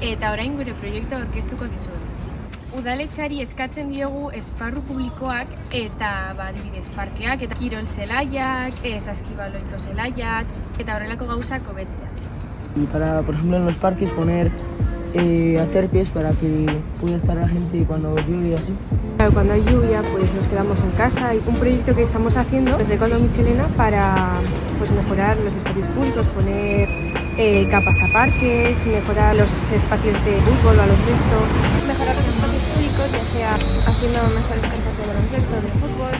eta orain gure proiektu aurkeztuko dizuegu. Udaletxari eskatzen diogu esparru publikoak eta ba, adibidez parkeak eta kirol zelaiak, saskibaloiko zelaiak eta horrelako gauzak hobetzea. Y para, por ejemplo, en los parques poner eh, aterpies para que pueda estar la gente cuando llueve así. Claro, Cuando hay lluvia, pues nos quedamos en casa. Hay un proyecto que estamos haciendo desde Coldo Michelena para pues, mejorar los espacios públicos, poner eh, capas a parques, mejorar los espacios de fútbol, baloncesto. Mejorar los espacios públicos, ya sea haciendo mejores canchas de baloncesto, de fútbol